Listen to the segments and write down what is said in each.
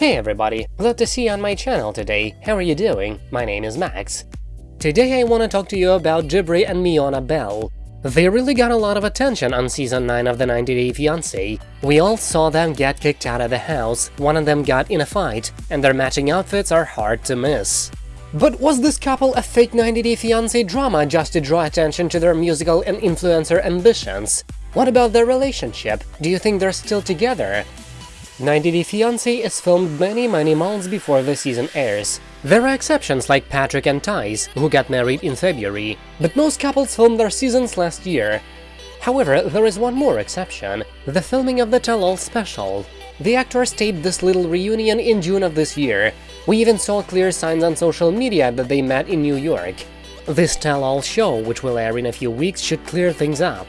Hey everybody, glad to see you on my channel today. How are you doing? My name is Max. Today I want to talk to you about Jibri and Miona Bell. They really got a lot of attention on season 9 of the 90 Day Fiancé. We all saw them get kicked out of the house, one of them got in a fight, and their matching outfits are hard to miss. But was this couple a fake 90 Day Fiancé drama just to draw attention to their musical and influencer ambitions? What about their relationship? Do you think they're still together? 90 Day Fiancé is filmed many many months before the season airs. There are exceptions like Patrick and Thais, who got married in February, but most couples filmed their seasons last year. However, there is one more exception – the filming of the Tell-All special. The actors taped this little reunion in June of this year. We even saw clear signs on social media that they met in New York. This Tell-All show, which will air in a few weeks, should clear things up.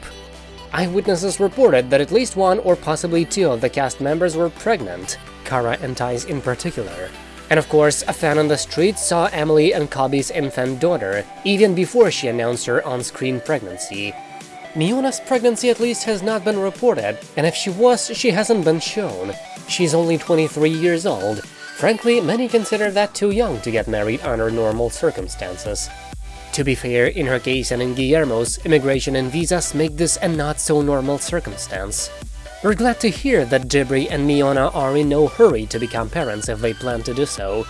Eyewitnesses reported that at least one or possibly two of the cast members were pregnant, Kara and Thais in particular. And of course, a fan on the street saw Emily and Kobe's infant daughter, even before she announced her on-screen pregnancy. Miona's pregnancy at least has not been reported, and if she was, she hasn't been shown. She's only 23 years old. Frankly, many consider that too young to get married under normal circumstances. To be fair, in her case and in Guillermo's, immigration and visas make this a not-so-normal circumstance. We're glad to hear that Jibri and Miona are in no hurry to become parents if they plan to do so.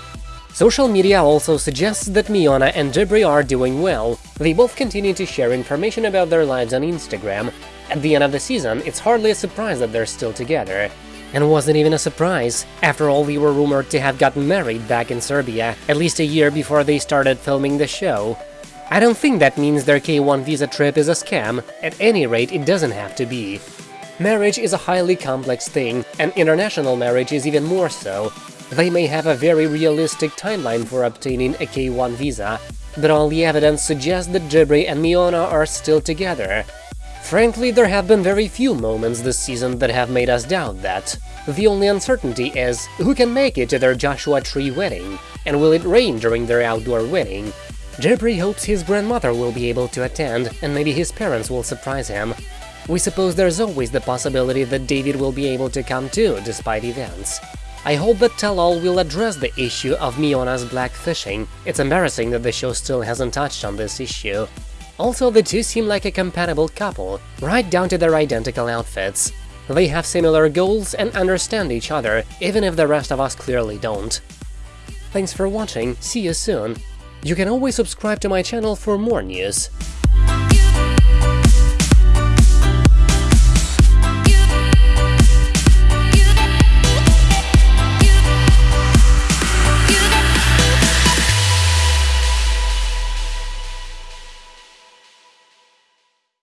Social media also suggests that Miona and Jibri are doing well, they both continue to share information about their lives on Instagram. At the end of the season, it's hardly a surprise that they're still together. And wasn't even a surprise, after all they were rumored to have gotten married back in Serbia, at least a year before they started filming the show. I don't think that means their K1 visa trip is a scam, at any rate it doesn't have to be. Marriage is a highly complex thing, and international marriage is even more so. They may have a very realistic timeline for obtaining a K1 visa, but all the evidence suggests that Jibri and Miona are still together. Frankly, there have been very few moments this season that have made us doubt that. The only uncertainty is, who can make it to their Joshua Tree wedding? And will it rain during their outdoor wedding? Jibri hopes his grandmother will be able to attend, and maybe his parents will surprise him. We suppose there's always the possibility that David will be able to come too, despite events. I hope that Tell-All will address the issue of Miona's blackfishing. It's embarrassing that the show still hasn't touched on this issue. Also, the two seem like a compatible couple, right down to their identical outfits. They have similar goals and understand each other, even if the rest of us clearly don't. Thanks for watching, see you soon! You can always subscribe to my channel for more news.